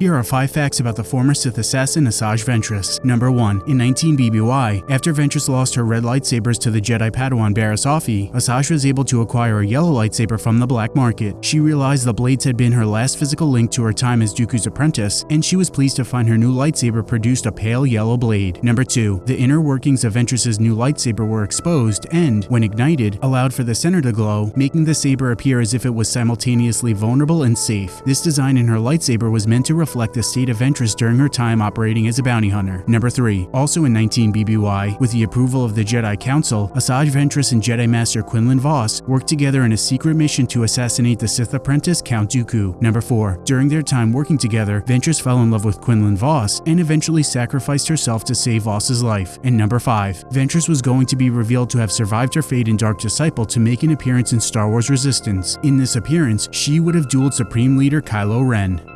Here are 5 facts about the former Sith assassin Asajj Ventress. Number 1. In 19 BBY, after Ventress lost her red lightsabers to the Jedi Padawan Barriss Offee, Asajj was able to acquire a yellow lightsaber from the black market. She realized the blades had been her last physical link to her time as Dooku's apprentice, and she was pleased to find her new lightsaber produced a pale yellow blade. Number 2. The inner workings of Ventress's new lightsaber were exposed and, when ignited, allowed for the center to glow, making the saber appear as if it was simultaneously vulnerable and safe. This design in her lightsaber was meant to reflect the state of Ventress during her time operating as a bounty hunter. Number 3. Also in 19 BBY, with the approval of the Jedi Council, Asajj Ventress and Jedi Master Quinlan Vos worked together in a secret mission to assassinate the Sith apprentice Count Dooku. Number 4. During their time working together, Ventress fell in love with Quinlan Vos and eventually sacrificed herself to save Vos's life. And number 5. Ventress was going to be revealed to have survived her fate in Dark Disciple to make an appearance in Star Wars Resistance. In this appearance, she would have dueled Supreme Leader Kylo Ren.